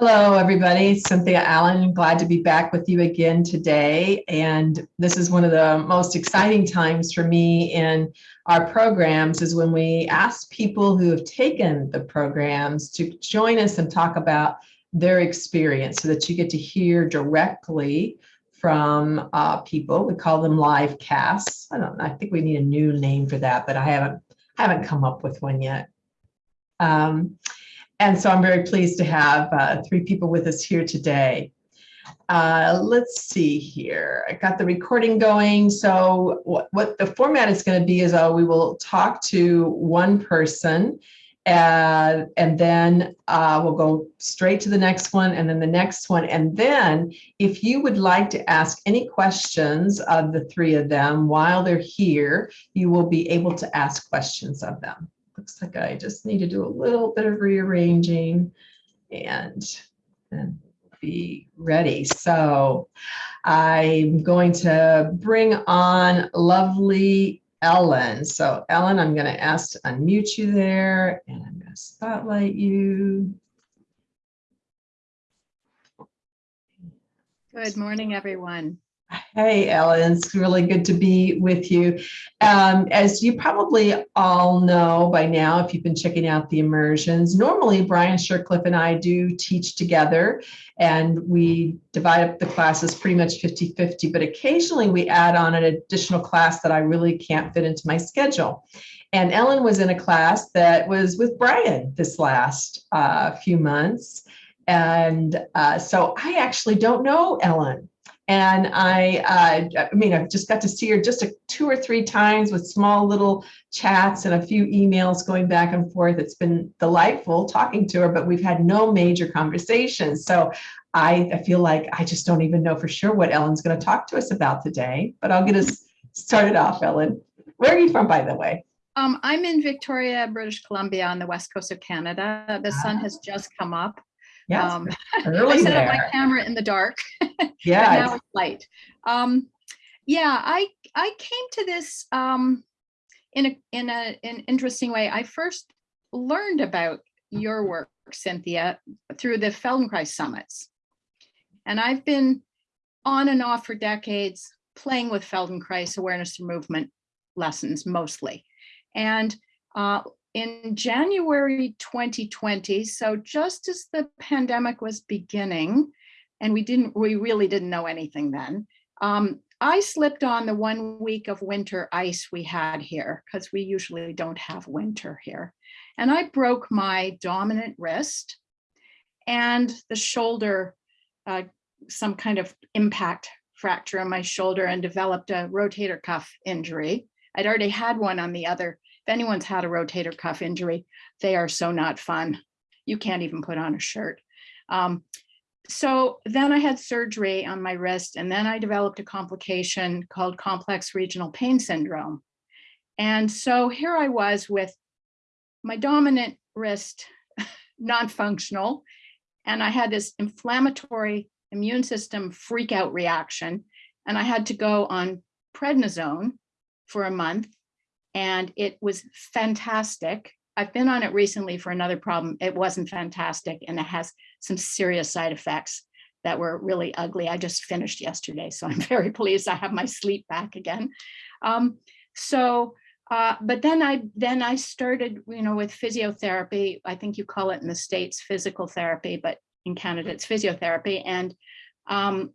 Hello, everybody. Cynthia Allen. Glad to be back with you again today. And this is one of the most exciting times for me in our programs is when we ask people who have taken the programs to join us and talk about their experience so that you get to hear directly from uh, people. We call them live casts. I don't. I think we need a new name for that, but I haven't haven't come up with one yet. Um, and so I'm very pleased to have uh, three people with us here today. Uh, let's see here. I got the recording going. So what, what the format is going to be is uh, we will talk to one person and, and then uh, we'll go straight to the next one and then the next one. And then if you would like to ask any questions of the three of them while they're here, you will be able to ask questions of them looks like I just need to do a little bit of rearranging and, and be ready. So I'm going to bring on lovely Ellen. So Ellen, I'm going to ask to unmute you there and I'm going to spotlight you. Good morning, everyone. Hey, Ellen, it's really good to be with you. Um, as you probably all know by now, if you've been checking out the immersions, normally Brian Shircliff and I do teach together and we divide up the classes pretty much 50-50, but occasionally we add on an additional class that I really can't fit into my schedule. And Ellen was in a class that was with Brian this last uh, few months. And uh, so I actually don't know Ellen. And I, uh, I mean, I've just got to see her just a, two or three times with small little chats and a few emails going back and forth. It's been delightful talking to her, but we've had no major conversations. So I, I feel like I just don't even know for sure what Ellen's going to talk to us about today, but I'll get us started off, Ellen. Where are you from, by the way? Um, I'm in Victoria, British Columbia on the west coast of Canada. The sun has just come up. Yes, Um, I set up my camera in the dark, Yeah, now it's- light. Um, yeah, I I came to this um, in a in a an interesting way. I first learned about your work, Cynthia, through the Feldenkrais summits, and I've been on and off for decades playing with Feldenkrais awareness through movement lessons mostly, and uh, in January 2020, so just as the pandemic was beginning, and we didn't, we really didn't know anything then, um, I slipped on the one week of winter ice we had here, because we usually don't have winter here. And I broke my dominant wrist and the shoulder, uh, some kind of impact fracture on my shoulder and developed a rotator cuff injury. I'd already had one on the other if anyone's had a rotator cuff injury, they are so not fun. You can't even put on a shirt. Um, so then I had surgery on my wrist and then I developed a complication called complex regional pain syndrome. And so here I was with my dominant wrist non-functional and I had this inflammatory immune system freak out reaction and I had to go on prednisone for a month and it was fantastic. I've been on it recently for another problem. It wasn't fantastic and it has some serious side effects that were really ugly. I just finished yesterday, so I'm very pleased I have my sleep back again. Um, so, uh, but then I then I started, you know, with physiotherapy. I think you call it in the States physical therapy, but in Canada it's physiotherapy. And um,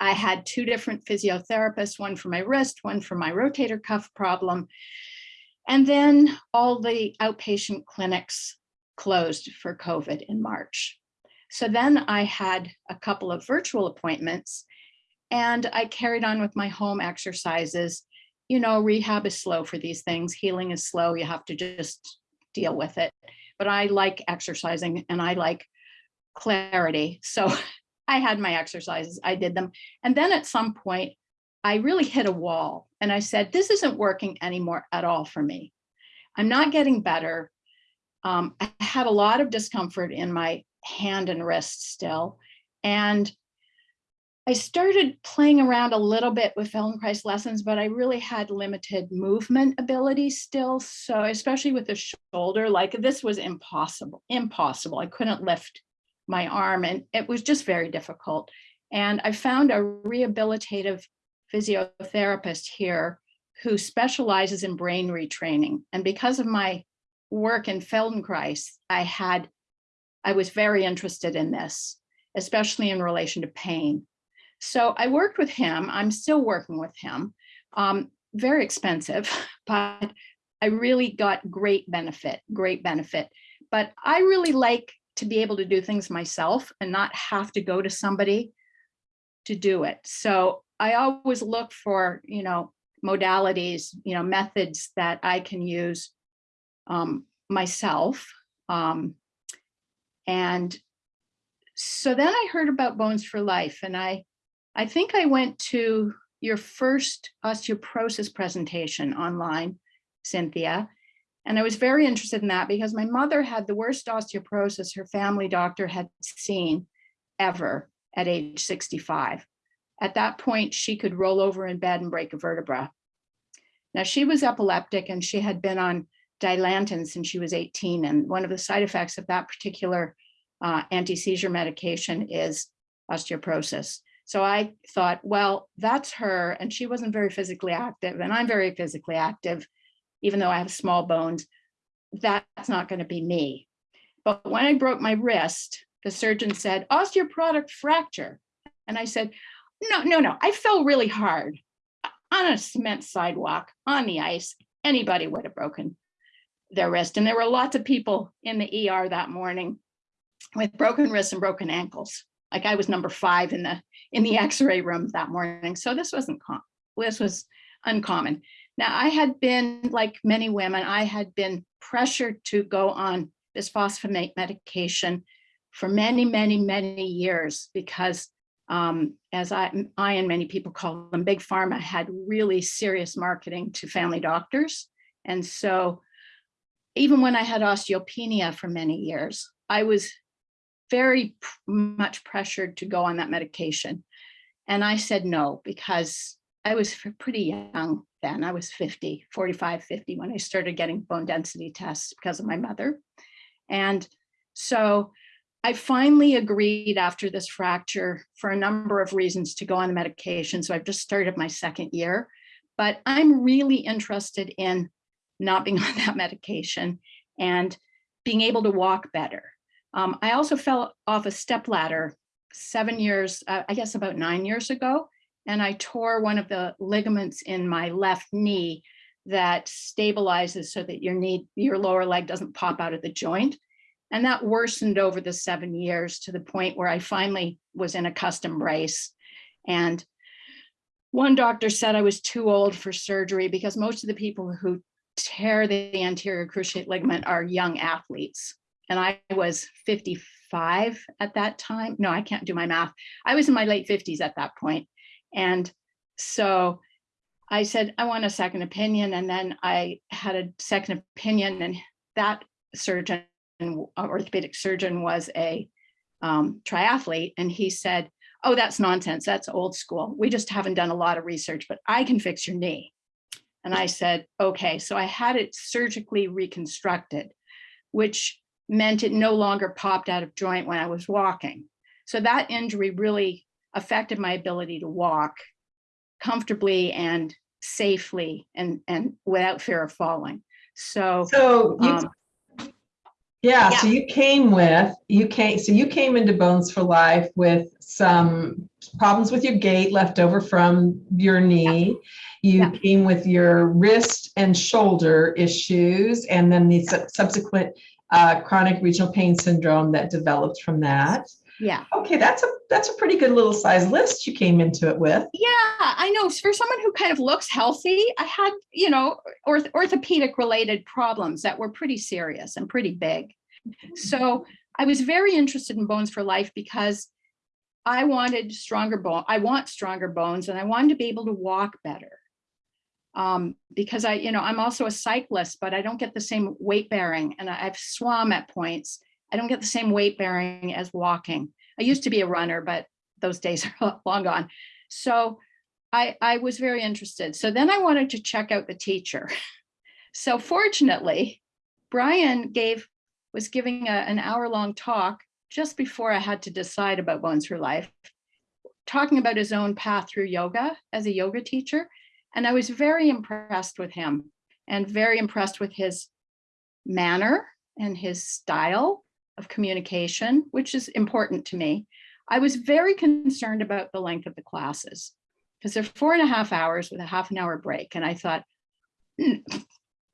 I had two different physiotherapists, one for my wrist, one for my rotator cuff problem. And then all the outpatient clinics closed for COVID in March. So then I had a couple of virtual appointments and I carried on with my home exercises. You know, rehab is slow for these things. Healing is slow. You have to just deal with it. But I like exercising and I like clarity. So I had my exercises, I did them. And then at some point, I really hit a wall and I said, this isn't working anymore at all for me. I'm not getting better. Um, I had a lot of discomfort in my hand and wrist still. And I started playing around a little bit with Feldenkrais lessons, but I really had limited movement ability still. So especially with the shoulder, like this was impossible, impossible. I couldn't lift my arm and it was just very difficult. And I found a rehabilitative physiotherapist here who specializes in brain retraining. And because of my work in Feldenkrais, I had, I was very interested in this, especially in relation to pain. So I worked with him. I'm still working with him. Um, very expensive, but I really got great benefit, great benefit. But I really like to be able to do things myself and not have to go to somebody to do it. So I always look for, you know, modalities, you know, methods that I can use um, myself. Um, and so then I heard about Bones for Life and I, I think I went to your first osteoporosis presentation online, Cynthia. And I was very interested in that because my mother had the worst osteoporosis her family doctor had seen ever at age 65. At that point, she could roll over in bed and break a vertebra. Now she was epileptic and she had been on Dilantin since she was 18. And one of the side effects of that particular uh, anti-seizure medication is osteoporosis. So I thought, well, that's her. And she wasn't very physically active and I'm very physically active, even though I have small bones. That's not going to be me. But when I broke my wrist, the surgeon said, osteoporotic fracture. And I said, no, no, no, I fell really hard on a cement sidewalk on the ice. Anybody would have broken their wrist. And there were lots of people in the ER that morning with broken wrists and broken ankles. Like I was number five in the in the x-ray room that morning. So this wasn't this was uncommon. Now I had been like many women, I had been pressured to go on bisphosphonate medication for many, many, many years because um, as I, I and many people call them, Big Pharma had really serious marketing to family doctors. And so even when I had osteopenia for many years, I was very much pressured to go on that medication. And I said no, because I was pretty young then. I was 50, 45, 50 when I started getting bone density tests because of my mother. And so I finally agreed after this fracture for a number of reasons to go on the medication. So I've just started my second year, but I'm really interested in not being on that medication and being able to walk better. Um, I also fell off a step ladder seven years, uh, I guess about nine years ago, and I tore one of the ligaments in my left knee that stabilizes so that your knee, your lower leg doesn't pop out of the joint. And that worsened over the seven years to the point where I finally was in a custom brace. And one doctor said I was too old for surgery because most of the people who tear the anterior cruciate ligament are young athletes. And I was 55 at that time. No, I can't do my math. I was in my late 50s at that point. And so I said, I want a second opinion. And then I had a second opinion and that surgeon orthopedic surgeon was a um, triathlete and he said, oh, that's nonsense. That's old school. We just haven't done a lot of research, but I can fix your knee. And I said, okay. So I had it surgically reconstructed, which meant it no longer popped out of joint when I was walking. So that injury really affected my ability to walk comfortably and safely and, and without fear of falling. So, so you, um, yeah, Yeah. so you came with, you came, so you came into Bones for Life with some problems with your gait left over from your knee. You Yeah. came with your wrist and shoulder issues and then the sub- subsequent uh, chronic regional pain syndrome that developed from that. Yeah. Okay, that's a, that's a pretty good little size list you came into it with. Yeah, I know. For someone who kind of looks healthy, I had, you know, orth orthopedic related problems that were pretty serious and pretty big. So I was very interested in Bones for Life because I wanted stronger bone. I want stronger bones and I wanted to be able to walk better. Um, because I, you know, I'm also a cyclist, but I don't get the same weight bearing and I- I've swum at points. I don't get the same weight bearing as walking. I used to be a runner, but those days are long gone. So I, I was very interested. So then I wanted to check out the teacher. So fortunately, Brian gave was giving a, an hour long talk just before I had to decide about Bones for Life, talking about his own path through yoga as a yoga teacher. And I was very impressed with him and very impressed with his manner and his style of communication, which is important to me. I was very concerned about the length of the classes because they're four and a half hours with a half an hour break. And I thought,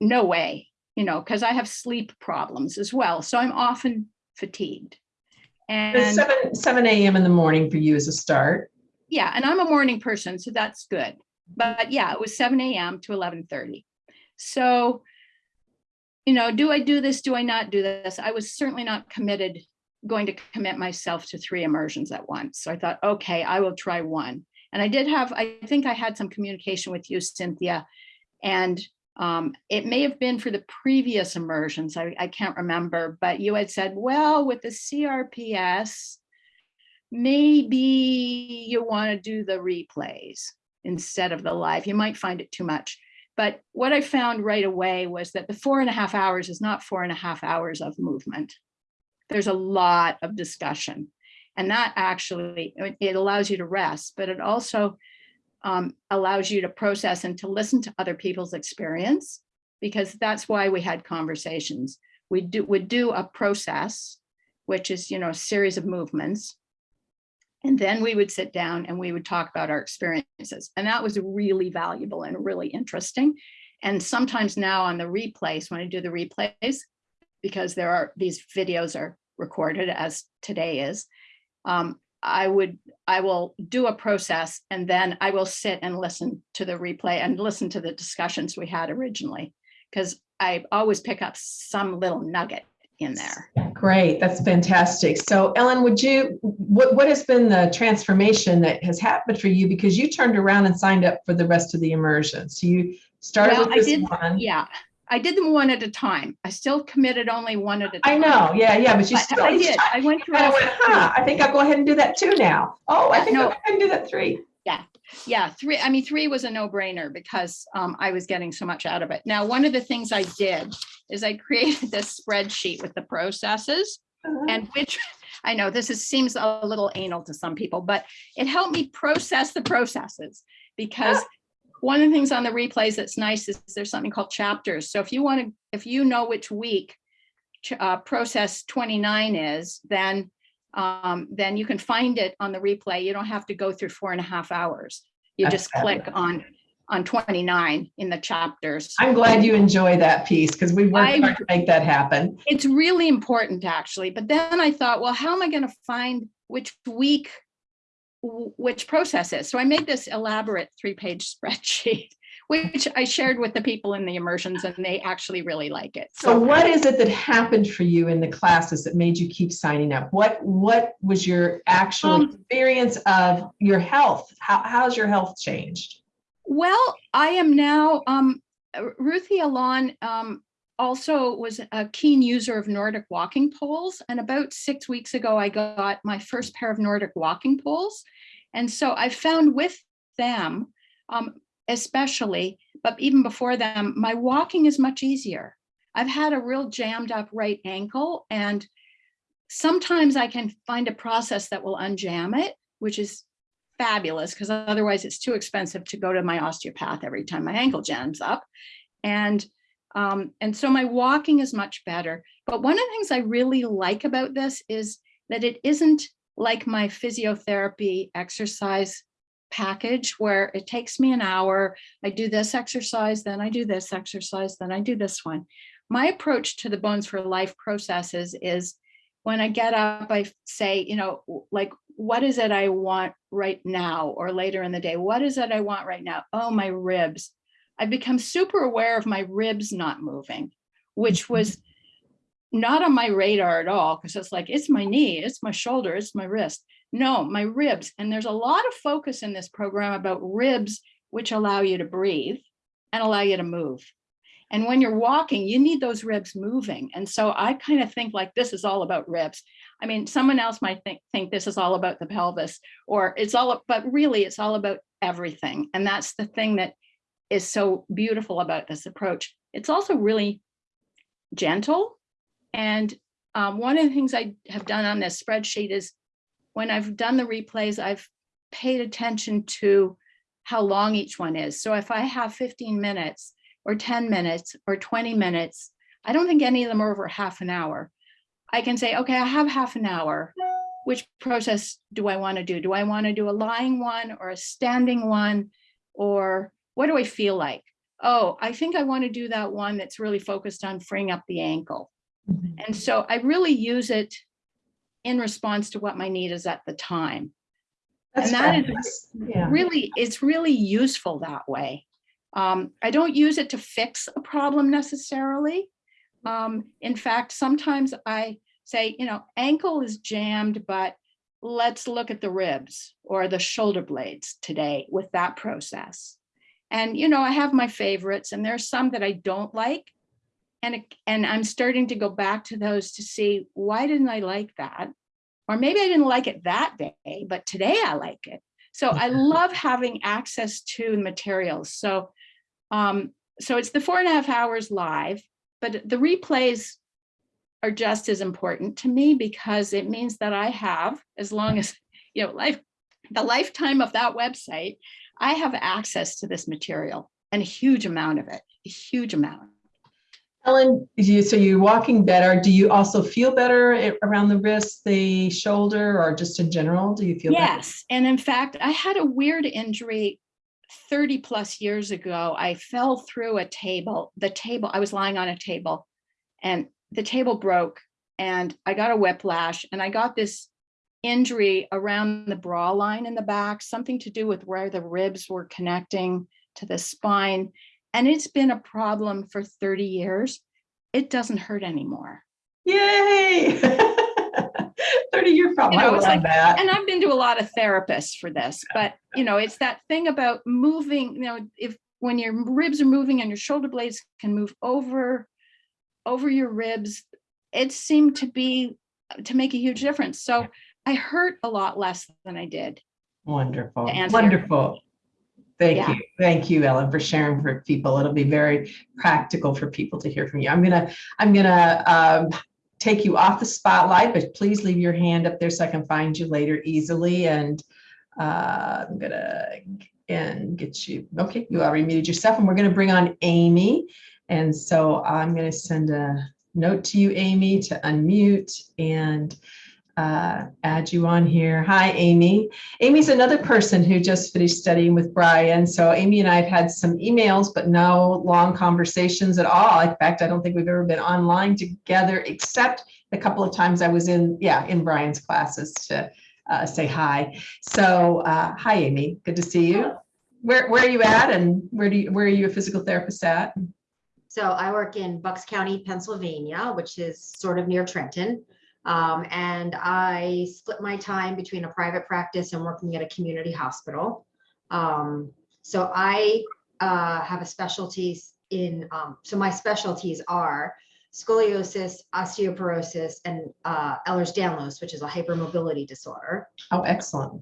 no way, you know, because I have sleep problems as well. So I'm often fatigued. It's And Seven, seven AM in the morning for you as a start. yeah, and I'm a morning person, so that's good. But yeah, it was seven AM to eleven thirty. So, you know, do I do this? Do I not do this? I was certainly not committed, going to commit myself to three immersions at once. So I thought, okay, I will try one. And I did have, I think I had some communication with you, Cynthia. And um, it may have been for the previous immersions. I, I can't remember, but you had said, well, with the CRPS, maybe you want to do the replays instead of the live. You might find it too much. But what I found right away was that the four and a half hours is not four and a half hours of movement. There's a lot of discussion. And that actually, it- allows you to rest, but it also um, allows you to process and to listen to other people's experience, because that's why we had conversations. We do, would do a process, which is, you know, a series of movements. And then we would sit down and we would talk about our experiences. And that was really valuable and really interesting. And sometimes now on the replays, when I do the replays, because there are, these videos are recorded as today is, um, I would, I will do a process and then I will sit and listen to the replay and listen to the discussions we had originally. Because I always pick up some little nugget in there. Great, that's fantastic. So Ellen, would you, what, what has been the transformation that has happened for you? Because you turned around and signed up for the rest of the immersion. So you started Well, with I this did- one. Yeah, I did them one at a time. I still committed only one at a time. I know, yeah, yeah, but you But still. I did, I went through. Of went, huh, I think I'll go ahead and do that two now. Oh, I think I'll go ahead and do that three. Yeah, yeah, three, I mean, three was a no brainer because um, I was getting so much out of it. Now, one of the things I did is I created this spreadsheet with the processes Uh-huh. and which, I know this is, seems a little anal to some people, but it helped me process the processes. Because one of the things on the replays that's nice is there's something called chapters. So if you want to, if you know which week uh, process 29 is, then um, then you can find it on the replay. You don't have to go through four and a half hours. You That's just click fabulous. on on 29 in the chapters. I'm glad you enjoy that piece because we worked I- hard to make that happen. It's really important actually. But then I thought, well, how am I going to find which week which process is? So I made this elaborate three-page spreadsheet, which I shared with the people in the immersions and they actually really like it. So what is it that happened for you in the classes that made you keep signing up? What, what was your actual Um, experience of your health? How, how's your health changed? Well, I am now, um, Ruthie Alon, um, also was a keen user of Nordic walking poles. And about six weeks ago, I got my first pair of Nordic walking poles. And so I found with them, um, especially, but even before them, my walking is much easier. I've had a real jammed up right ankle and sometimes I can find a process that will unjam it, which is fabulous because otherwise it's too expensive to go to my osteopath every time my ankle jams up. And um, and so my walking is much better. But one of the things I really like about this is that it isn't like my physiotherapy exercise package where it takes me an hour. I do this exercise, then I do this exercise, then I do this one. My approach to the Bones for Life processes is when I get up, I say, you know, like, what is it I want right now or later in the day? What is it I want right now? Oh, my ribs. I've become super aware of my ribs not moving, which mm-hmm. was not on my radar at all because it's like, it's my knee, it's my shoulder, it's my wrist. No, my ribs. And there's a lot of focus in this program about ribs, which allow you to breathe and allow you to move. And when you're walking, you need those ribs moving. And so I kind of think like this is all about ribs. I mean, someone else might think, think this is all about the pelvis or it's all, but really it's all about everything. And that's the thing that is so beautiful about this approach. It's also really gentle and um, one of the things I have done on this spreadsheet is when I've done the replays, I've paid attention to how long each one is. So if I have 15 minutes or 10 minutes or 20 minutes, I don't think any of them are over half an hour. I can say, okay, I have half an hour. Which process do I want to do? Do I want to do a lying one or a standing one? Or what do I feel like? Oh, I think I want to do that one that's really focused on freeing up the ankle. Mm-hmm. And so I really use it in response to what my need is at the time. That's And that is fabulous. Yeah. Really, it's really useful that way. Um, I don't use it to fix a problem necessarily. Um, in fact, sometimes I say, you know, ankle is jammed, but let's look at the ribs or the shoulder blades today with that process. And, you know, I have my favorites and there's some that I don't like. And, it- and I'm starting to go back to those to see, why didn't I like that? Or maybe I didn't like it that day, but today I like it. So I love having access to the materials. So, um, so it's the four and a half hours live, but the replays are just as important to me because it means that I have, as long as, you know, life, the lifetime of that website, I have access to this material and a huge amount of it, a huge amount. Ellen, you, so you're walking better. Do you also feel better around the wrist, the shoulder, or just in general? Do you feel better? Yes, and in fact, I had a weird injury 30 plus years ago. I fell through a table, the table, I was lying on a table and the table broke and I got a whiplash and I got this injury around the bra line in the back, something to do with where the ribs were connecting to the spine. And it's been a problem for 30 years. It doesn't hurt anymore. Yay! 30 year problem. You know, I love like- that. and I've been to a lot of therapists for this, but you know, it's that thing about moving, you know, if when your ribs are moving and your shoulder blades can move over over your ribs, it seemed to be to make a huge difference. So I hurt a lot less than I did. Wonderful, wonderful. Thank Yeah. you. Thank you, Ellen, for sharing for people. It'll be very practical for people to hear from you. I'm gonna, I'm gonna um, take you off the spotlight, but please leave your hand up there so I can find you later easily. And uh, I'm gonna and get you, okay, you already muted yourself and we're gonna bring on Amy. And so I'm gonna send a note to you, Amy, to unmute and uh, add you on here. Hi, Amy. Amy's another person who just finished studying with Brian. So Amy and I have had some emails, but no long conversations at all. In fact, I don't think we've ever been online together, except the couple of times I was in, yeah, in Brian's classes to uh, say hi. So uh, hi, Amy. Good to see you. Where, where are you at and where do you, where are you a physical therapist at? So I work in Bucks County, Pennsylvania, which is sort of near Trenton. Um, and I split my time between a private practice and working at a community hospital. Um, so I uh, have a specialties in, um, so my specialties are scoliosis, osteoporosis, and uh, Ehlers-Danlos, which is a hypermobility disorder. Oh, excellent.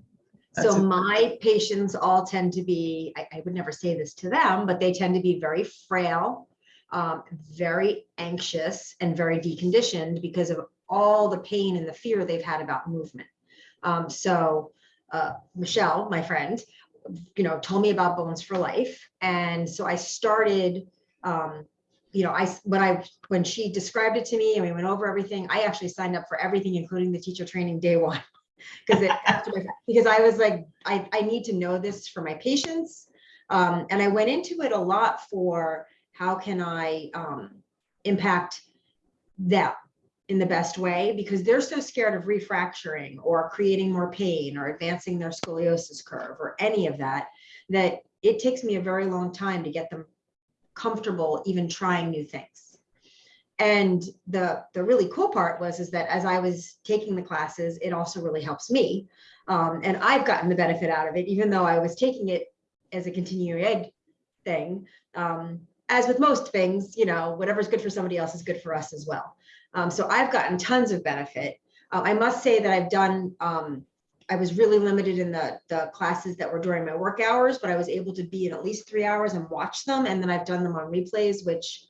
That's So my patients all tend to be, I, I would never say this to them, but they tend to be very frail, um, very anxious and very deconditioned because of all the pain and the fear they've had about movement. Um, so uh, Michelle, my friend, you know, told me about Bones for Life. And so I started, um, you know, I, when I, when she described it to me and we went over everything, I actually signed up for everything, including the teacher training day one. Because it, because I was like, I, I need to know this for my patients. Um, and I went into it a lot for how can I um, impact them in the best way because they're so scared of refracturing or creating more pain or advancing their scoliosis curve or any of that, that it takes me a very long time to get them comfortable even trying new things. And the, the really cool part was is that as I was taking the classes, it also really helps me. Um, and I've gotten the benefit out of it, even though I was taking it as a continuing ed thing. Um, as with most things, you know, whatever's good for somebody else is good for us as well. Um, so I've gotten tons of benefit. Uh, I must say that I've done, um, I was really limited in the, the classes that were during my work hours, but I was able to be in at least three hours and watch them. And then I've done them on replays, which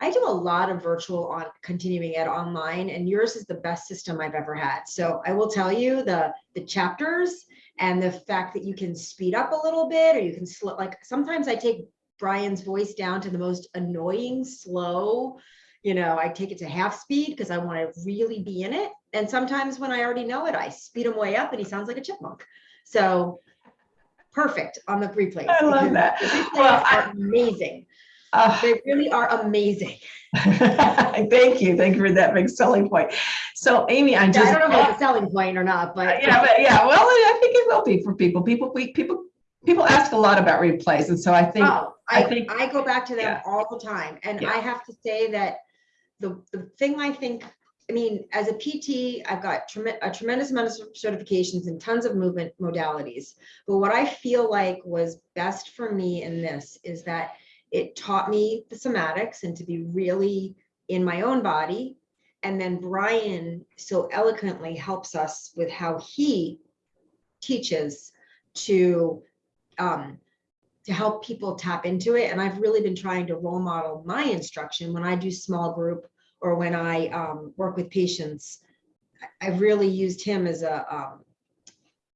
I do a lot of virtual on continuing ed online and yours is the best system I've ever had. So I will tell you the, the chapters and the fact that you can speed up a little bit or you can slow, like sometimes I take Brian's voice down to the most annoying, slow, you know, I take it to half speed because I want to really be in it. And sometimes when I already know it, I speed him way up and he sounds like a chipmunk. So perfect on the replays. I love that. the replays Well, I- are amazing. Uh, They really are amazing. Thank you. Thank you for that big selling point. So Amy, I just—I don't know if it's a selling point or not, but. Yeah, but yeah, well, I think it will be for people. People, we, people, people ask a lot about replays. And so I think, Oh, I I, think- I go back to them yeah. all the time. And Yeah. I have to say that the, the thing I think, I mean, as a PT, I've got a tremendous amount of certifications and tons of movement modalities. But what I feel like was best for me in this is that it taught me the somatics and to be really in my own body. And then Brian so eloquently helps us with how he teaches to um, to help people tap into it. And I've really been trying to role model my instruction when I do small group or when I um, work with patients. I- I've really used him as a um,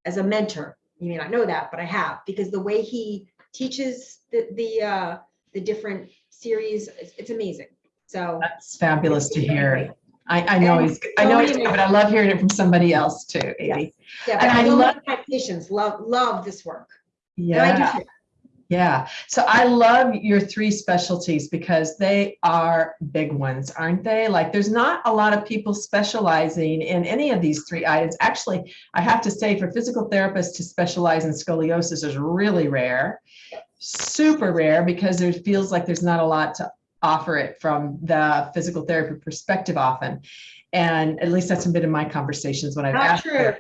as a mentor. You may not know that, but I have because the way he teaches the the uh, the different series, it's, it's amazing. So that's fabulous to hear. I, I know And he's, I know he's, good, but I love hearing it from somebody else too, Amy. yeah, And but I love- my patients love love this work. I Yeah. Yeah, so I love your three specialties because they are big ones, aren't they? Like, there's not a lot of people specializing in any of these three items. Actually, I have to say, for physical therapists to specialize in scoliosis is really rare, super rare, because there feels like there's not a lot to offer it from the physical therapy perspective often. And at least that's been in my conversations when I've Not asked true,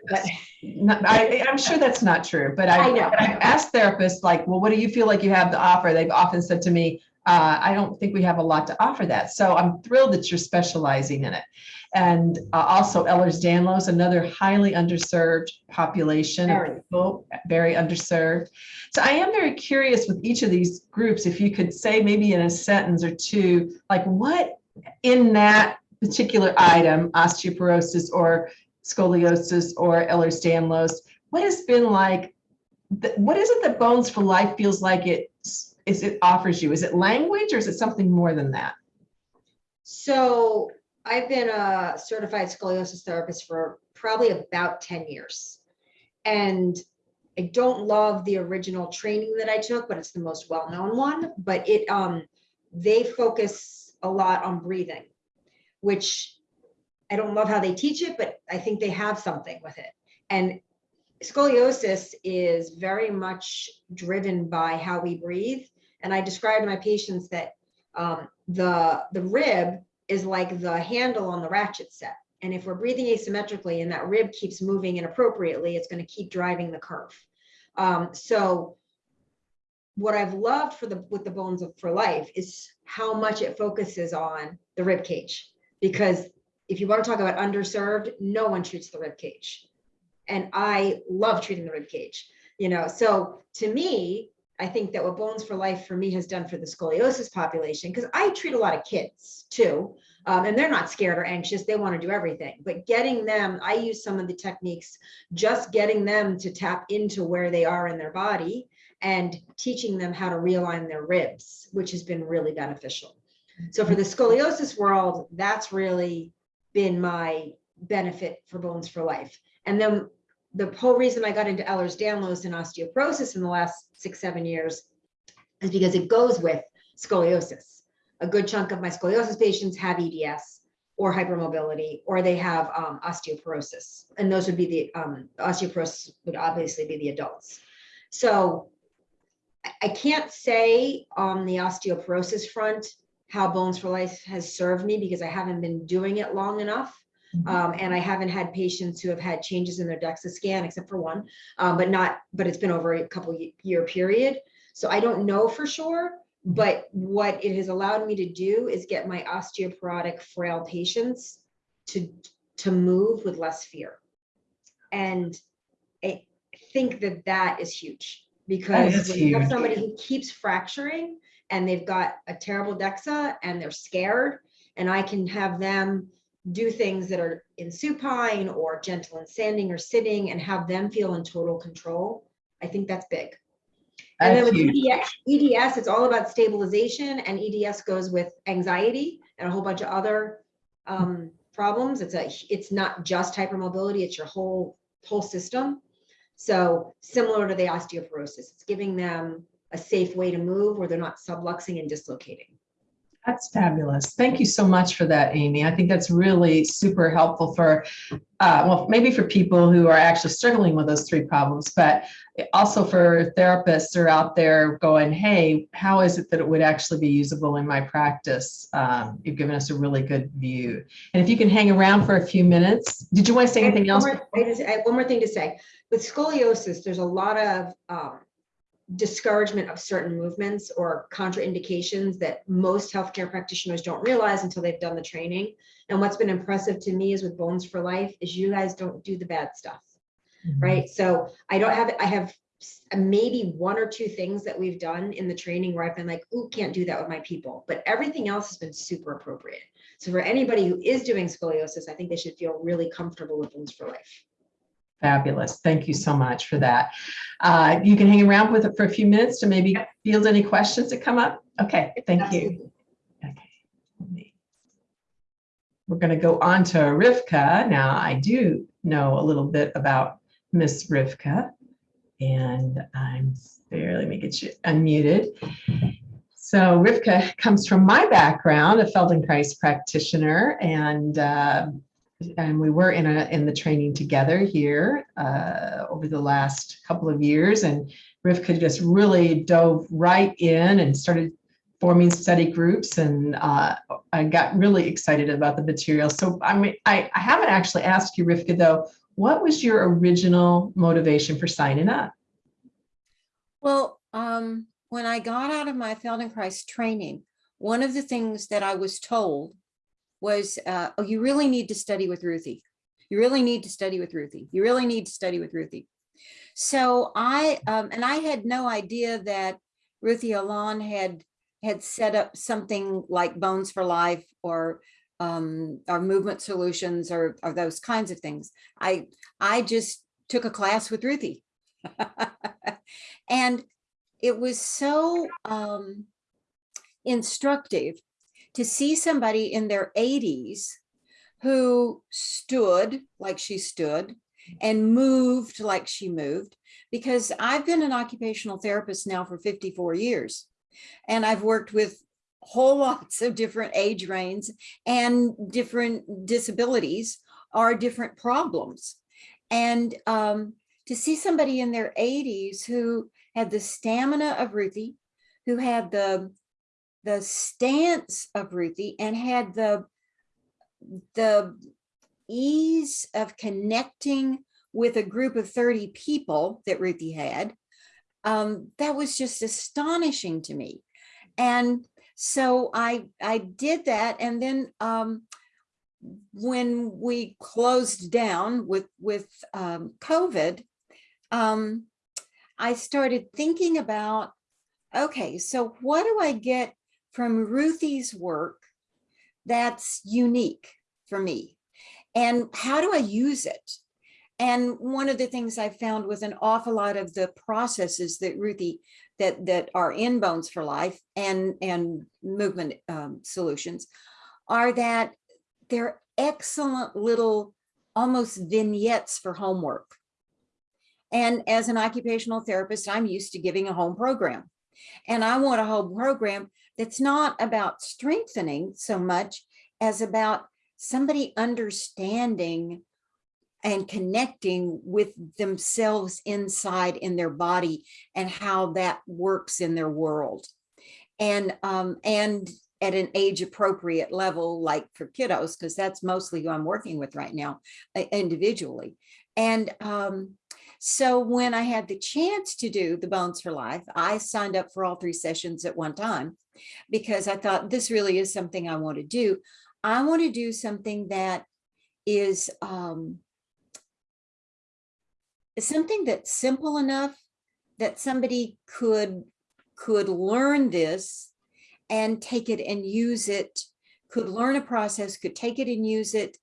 Not, I, I'm sure that's not true, but I, I know. I've asked therapists like, well, what do you feel like you have to offer? They've often said to me, uh, I don't think we have a lot to offer that. So I'm thrilled that you're specializing in it. And uh, also Ehlers-Danlos, another highly underserved population, of Very. people, very underserved. So I am very curious with each of these groups, if you could say maybe in a sentence or two, like what in that particular item, osteoporosis or scoliosis or Ehlers-Danlos, what has been like, what is it that Bones for Life feels like it is it offers you? Is it language or is it something more than that? So I've been a certified scoliosis therapist for probably about 10 years. And I don't love the original training that I took, but it's the most well-known one. But it um they focus a lot on breathing, which I don't love how they teach it, but I think they have something with it. And scoliosis is very much driven by how we breathe. And I describe to my patients that um, the the rib is like the handle on the ratchet set. And if we're breathing asymmetrically and that rib keeps moving inappropriately, it's going to keep driving the curve. Um, so what I've loved for the with the bones of for life is how much it focuses on the rib cage. Because if you want to talk about underserved, no one treats the rib cage. And I love treating the rib cage. You know, so to me, I think that what Bones for Life for me has done for the scoliosis population, because I treat a lot of kids too, um, and they're not scared or anxious. They want to do everything. But getting them, I use some of the techniques, just getting them to tap into where they are in their body and teaching them how to realign their ribs, which has been really beneficial. So for the scoliosis world, that's really been my benefit for Bones for Life. And then the whole reason I got into Ehlers-Danlos and osteoporosis in the last six, seven years is because it goes with scoliosis. A good chunk of my scoliosis patients have EDS or hypermobility, or they have um, osteoporosis. And those would be the um, osteoporosis would obviously be the adults. So I- I can't say on the osteoporosis front how Bones for Life has served me because I haven't been doing it long enough. Um, and I haven't had patients who have had changes in their DEXA scan, except for one, um, but not, but it's been over a couple year period. So I don't know for sure, but what it has allowed me to do is get my osteoporotic frail patients to, to move with less fear. And I think that that is huge because when you have somebody who keeps fracturing and they've got a terrible DEXA and they're scared. And I can have them do things that are in supine or gentle and standing or sitting and have them feel in total control. I think that's big. And then with. EDS, EDS, it's all about stabilization and EDS goes with anxiety and a whole bunch of other um, problems. It's a, it's not just hypermobility, it's your whole, whole system. So similar to the osteoporosis, it's giving them a safe way to move where they're not subluxing and dislocating. That's fabulous. Thank you so much for that, Amy. I think that's really super helpful for, uh, well, maybe for people who are actually struggling with those three problems, but also for therapists who are out there going, hey, how is it that it would actually be usable in my practice? Um, you've given us a really good view. And if you can hang around for a few minutes, did you want to say anything One else? more- I just, I have one more thing to say. With scoliosis, there's a lot of um, discouragement of certain movements or contraindications that most healthcare practitioners don't realize until they've done the training. And what's been impressive to me is with Bones for Life is you guys don't do the bad stuff, Mm-hmm. right? So I don't have, I have maybe one or two things that we've done in the training where I've been like, ooh, can't do that with my people, but everything else has been super appropriate. So for anybody who is doing scoliosis, I think they should feel really comfortable with Bones for Life. Fabulous. Thank you so much for that. Uh, you can hang around with it for a few minutes to maybe field any questions that come up. Okay, thank you. Okay. We're going to go on to Rivka. Now, I do know a little bit about Miss Rivka. And I'm there, let me get you unmuted. So Rivka comes from my background, a Feldenkrais practitioner, and uh, and we were in a in the training together here uh, over the last couple of years. And Rivka just really dove right in and started forming study groups and uh, I got really excited about the material. So I mean, I, I haven't actually asked you, Rivka, though, what was your original motivation for signing up? Well, um, when I got out of my Feldenkrais training, one of the things that I was told was, uh, oh, you really need to study with Ruthie. You really need to study with Ruthie. You really need to study with Ruthie. So I, um, and I had no idea that Ruthie Alon had, had set up something like Bones for Life or, um, or Movement Solutions or, or those kinds of things. I, I just took a class with Ruthie. and it was so um, instructive to see somebody in their 80s who stood like she stood and moved like she moved because I've been an occupational therapist now for 54 years and I've worked with whole lots of different age ranges and different disabilities are different problems. And um, to see somebody in their 80s who had the stamina of Ruthie, who had the the stance of Ruthie and had the the ease of connecting with a group of 30 people that Ruthie had, um, that was just astonishing to me. And so I I did that. And then um, when we closed down with, with um, COVID, um, I started thinking about, okay, so what do I get from Ruthie's work that's unique for me? And how do I use it? And one of the things I found with an awful lot of the processes that Ruthie that that are in Bones for Life and and movement um, solutions are that they're excellent little almost vignettes for homework. And as an occupational therapist, I'm used to giving a home program. And I want a home program that's not about strengthening so much as about somebody understanding and connecting with themselves inside in their body and how that works in their world. And, um, and at an age appropriate level, like for kiddos, because that's mostly who I'm working with right now uh, individually. And um, so when I had the chance to do the Bones for Life, I signed up for all three sessions at one time because I thought this really is something I want to do. I want to do something that is um, something that's simple enough that somebody could could learn this and take it and use it, could learn a process, could take it and use it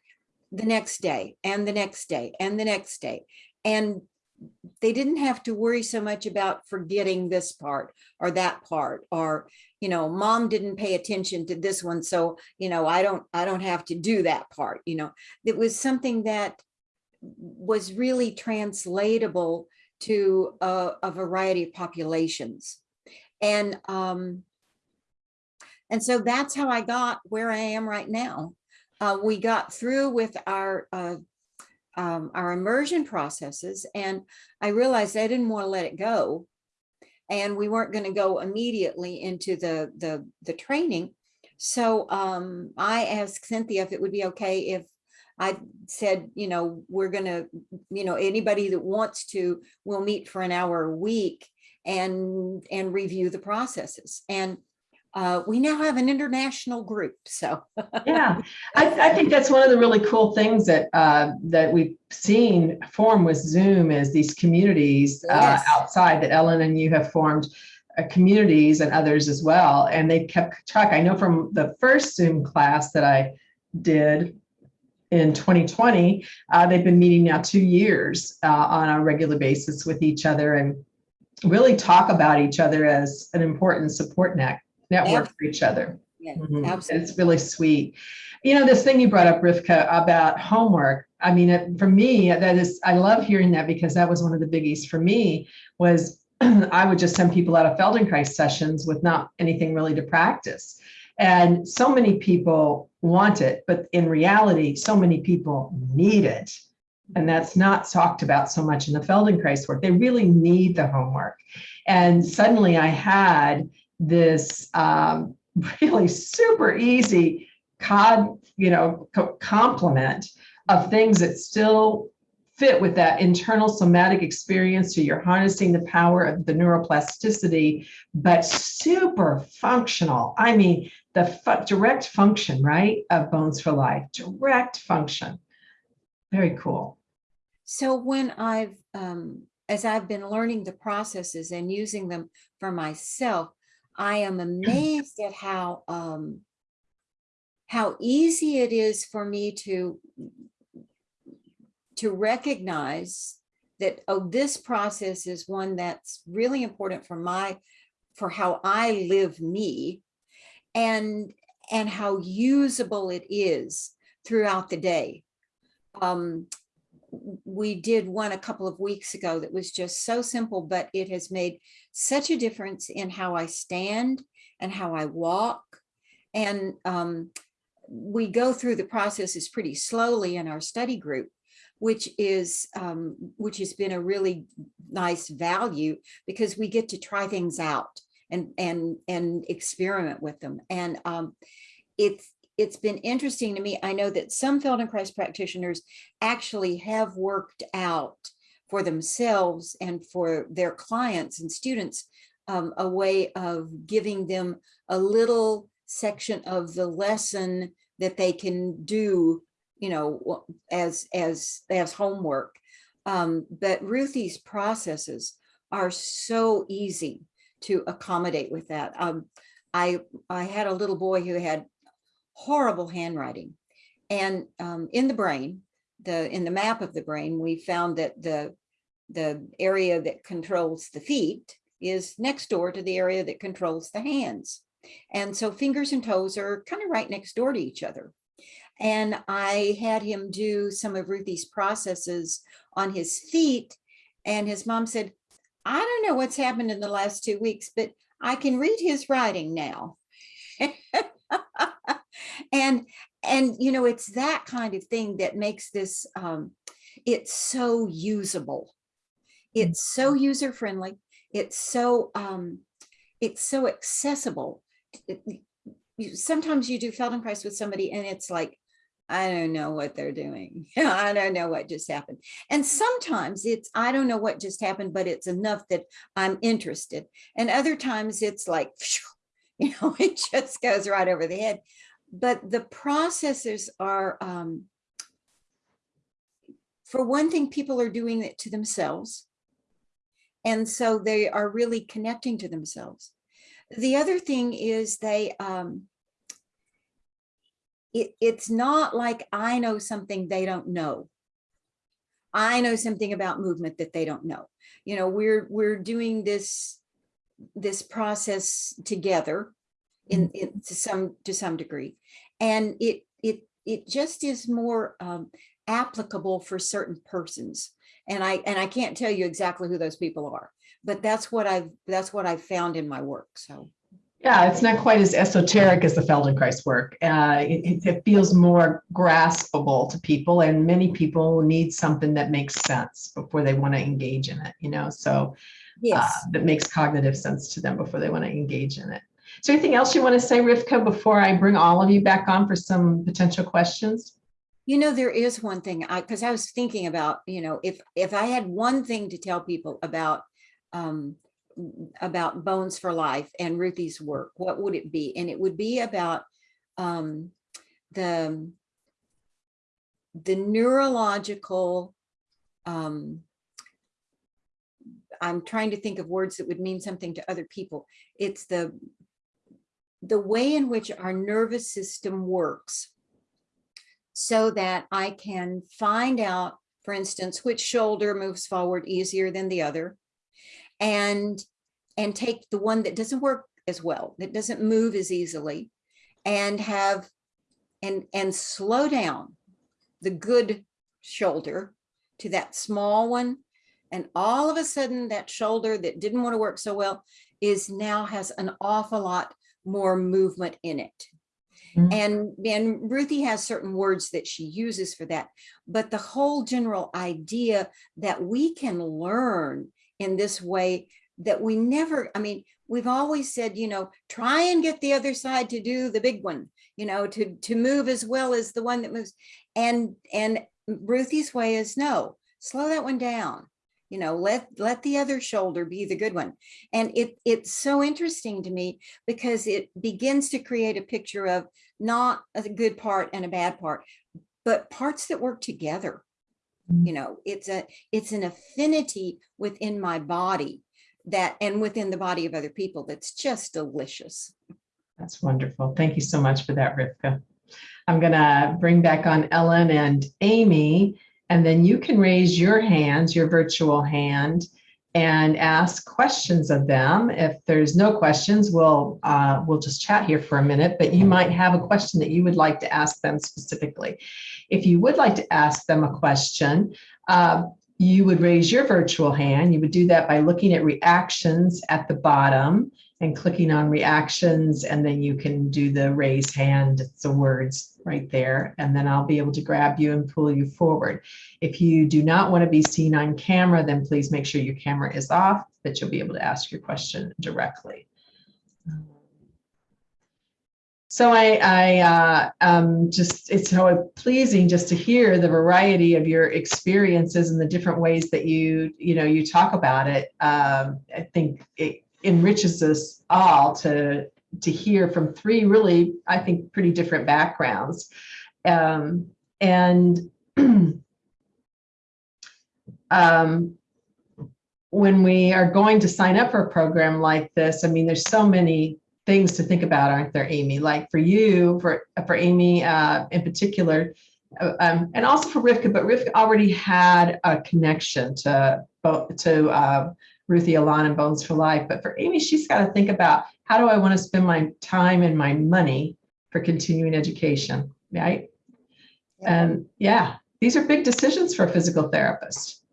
the next day and the next day and the next day. And they didn't have to worry so much about forgetting this part or that part or you know mom didn't pay attention to this one so you know i don't i don't have to do that part you know? It was something that was really translatable to a, a variety of populations. And um and so that's how i got where i am right now. Uh, we got through with our uh, um, our immersion processes and I realized I didn't want to let it go. And we weren't going to go immediately into the, the, the training. So um, I asked Cynthia if it would be okay if I said, you know, we're going to, you know, anybody that wants to, will meet for an hour a week and, and review the processes. And uh, we now have an international group, so. Yeah, I, I think that's one of the really cool things that uh, that we've seen form with Zoom is these communities uh, Yes. outside that Ellen and you have formed uh, communities and others as well. And they kept track. I know from the first Zoom class that I did in 2020, uh, they've been meeting now two years uh, on a regular basis with each other and really talk about each other as an important support net network for each other. Yeah, Mhm. absolutely. It's really sweet. You know, this thing you brought up, Rivka, about homework. I mean, it, for me, that is, I love hearing that because that was one of the biggies for me was I would just send people out of Feldenkrais sessions with not anything really to practice. And so many people want it, but in reality, so many people need it. And that's not talked about so much in the Feldenkrais work. They really need the homework. And suddenly I had this um, really super easy cod, you know, co- complement of things that still fit with that internal somatic experience. So you're harnessing the power of the neuroplasticity, but super functional. I mean, the fu- direct function, right, of Bones for Life, direct function. Very cool. So when I've, um, as I've been learning the processes and using them for myself, I am amazed at how, um, how easy it is for me to, to recognize that, oh, this process is one that's really important for my, for how I live me and, and how usable it is throughout the day. Um, we did one a couple of weeks ago that was just so simple, but it has made such a difference in how I stand and how I walk. And um, we go through the processes pretty slowly in our study group, which is um, which has been a really nice value because we get to try things out and and and experiment with them. And um, it's it's been interesting to me. I know that some Feldenkrais practitioners actually have worked out for themselves and for their clients and students um, a way of giving them a little section of the lesson that they can do, you know, as as as homework. Um, but Ruthie's processes are so easy to accommodate with that. Um, I I had a little boy who had horrible handwriting. And um, in the brain, the in the map of the brain, we found that the the area that controls the feet is next door to the area that controls the hands. And so fingers and toes are kind of right next door to each other. And I had him do some of Ruthie's processes on his feet. And his mom said, I don't know what's happened in the last two weeks, but I can read his writing now. and and you know it's that kind of thing that makes this um it's so usable. It's so user friendly it's so um it's so accessible. It- you- sometimes you do feldenkrais with somebody and it's like i don't know what they're doing. I don't know what just happened. And sometimes it's i don't know what just happened but it's enough that i'm interested. And other times it's like you know it just goes right over the head but the processes are um, for one thing people are doing it to themselves and so they are really connecting to themselves The other thing is they, um, it, it's not like I know something they don't know. I know something about movement that they don't know. You know, we're, we're doing this, this process together in, in to some, to some degree. And it, it, it just is more, um, applicable for certain persons. And I, and I can't tell you exactly who those people are, but that's what I've, that's what I've found in my work, so. Yeah, it's not quite as esoteric as the Feldenkrais work. Uh, it, it- feels more graspable to people and many people need something that makes sense before they want to engage in it, you know, so uh, Yes, that makes cognitive sense to them before they want to engage in it. Is there anything else you want to say, Rivka, before I bring all of you back on for some potential questions? you know, there is one thing, I, because I was thinking about, you know, if, if I had one thing to tell people about, um, about Bones for Life and Ruthie's work, what would it be? And it would be about, um, the, the neurological, um, I'm trying to think of words that would mean something to other people. It's the, the way in which our nervous system works so that I can find out, for instance, which shoulder moves forward easier than the other and, and take the one that doesn't work as well, that doesn't move as easily and have, and, and slow down the good shoulder to that small one. And all of a sudden that shoulder that didn't want to work so well is now has an awful lot more movement in it. Mhm. And, and Ruthie has certain words that she uses for that. But the whole general idea that we can learn in this way that we never, I mean, we've always said, you know, try and get the other side to do the big one, you know, to, to move as well as the one that moves. And, and Ruthie's way is no, slow that one down. You know, let, let the other shoulder be the good one. And it, it's so interesting to me because it begins to create a picture of not a good part and a bad part, but parts that work together. You know, it's a, it's an affinity within my body that, and within the body of other people, that's just delicious. That's wonderful. Thank you so much for that, Rivka. I'm gonna bring back on Ellen and Amy, and then you can raise your hands, your virtual hand, and ask questions of them. If there's no questions, we'll, uh, we'll just chat here for a minute, but you might have a question that you would like to ask them specifically. If you would like to ask them a question, uh, you would raise your virtual hand. You would do that by looking at reactions at the bottom and clicking on reactions, and then you can do the raise hand, the words right there, and then I'll be able to grab you and pull you forward. If you do not want to be seen on camera, then please make sure your camera is off, that you'll be able to ask your question directly. So I, I uh, um, just, it's so pleasing just to hear the variety of your experiences and the different ways that you, you know, you talk about it. Um, I think it enriches us all to, to hear from three really, I think, pretty different backgrounds. Um, and um, when we are going to sign up for a program like this, I mean, there's so many things to think about, aren't there, Amy? Like for you, for for Amy uh, in particular, uh, um, and also for Rivka, but Rivka already had a connection to both to uh, Ruthie Alon and Bones for Life. But for Amy, she's got to think about how do I want to spend my time and my money for continuing education, right? And yeah, these are big decisions for a physical therapist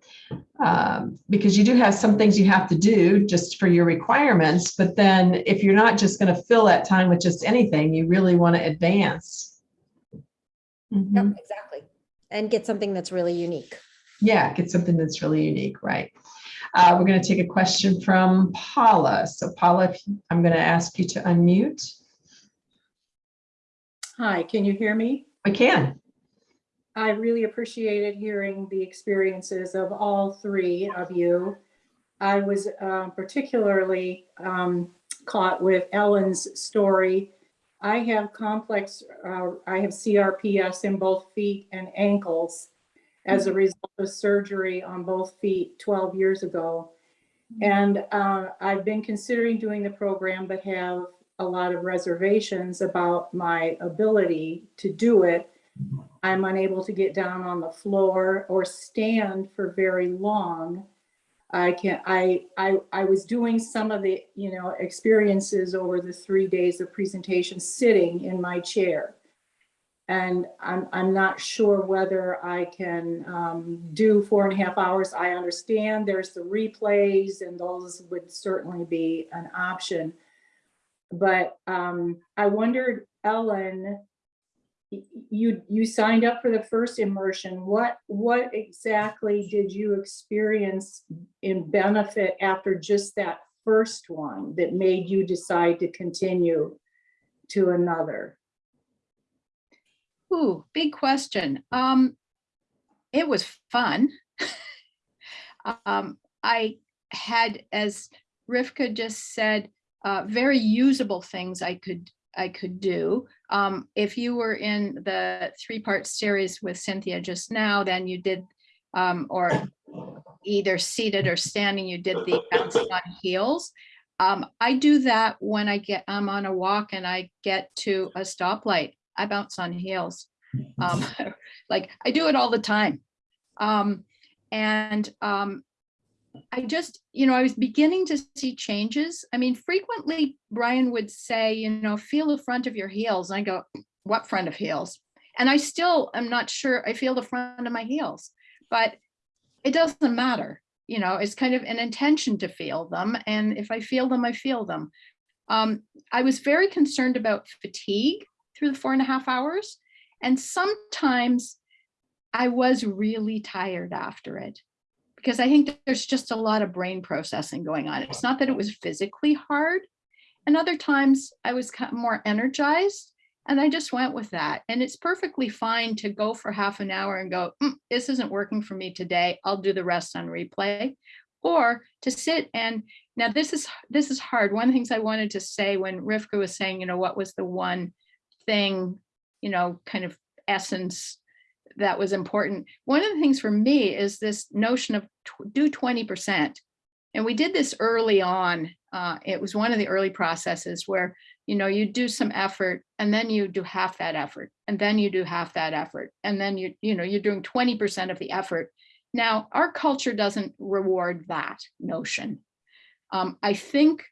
um, because you do have some things you have to do just for your requirements. But then if you're not just going to fill that time with just anything, you really want to advance. Mhm. Yep, exactly. And get something that's really unique. Yeah, get something that's really unique, right? Uh, we're going to take a question from Paula. So Paula, I'm going to ask you to unmute. Hi, can you hear me? I can. I really appreciated hearing the experiences of all three of you. I was uh, particularly um, caught with Ellen's story. I have complex, uh, I have CRPS in both feet and ankles as a result of surgery on both feet 12 years ago. And uh, I've been considering doing the program, but have a lot of reservations about my ability to do it. I'm unable to get down on the floor or stand for very long. I can I I I was doing some of the, you know, experiences over the three days of presentation sitting in my chair. And I'm I'm not sure whether I can um, do four and a half hours. I understand there's the replays and those would certainly be an option. But um, I wondered, Ellen, you you signed up for the first immersion. What what exactly did you experience in benefit after just that first one that made you decide to continue to another? Ooh, big question. Um, it was fun. um, I had, as Rivka just said, uh, very usable things I could I could do. Um, if you were in the three-part series with Cynthia just now, then you did, um, or either seated or standing, you did the bouncing on heels. Um, I do that when I get, I'm on a walk and I get to a stoplight. I bounce on heels. Um, like I do it all the time. Um, and um, I just, you know, I was beginning to see changes. I mean, frequently Brian would say, you know, feel the front of your heels. And I go, what front of heels? And I still am not sure I feel the front of my heels, but it doesn't matter. You know, it's kind of an intention to feel them. And if I feel them, I feel them. Um, I was very concerned about fatigue through the four and a half hours. And sometimes I was really tired after it because I think there's just a lot of brain processing going on. It's not that it was physically hard. And other times I was more energized and I just went with that. And it's perfectly fine to go for half an hour and go, "Mm, this isn't working for me today. I'll do the rest on replay. Or to sit and now this is this is hard. One of the things I wanted to say when Rivka was saying, you know, what was the one thing, you know, kind of essence that was important. One of the things for me is this notion of do 20%. And we did this early on. Uh, it was one of the early processes where, you know, you do some effort and then you do half that effort and then you do half that effort. And then you, you know, you're doing 20% of the effort. Now, our culture doesn't reward that notion. Um, I think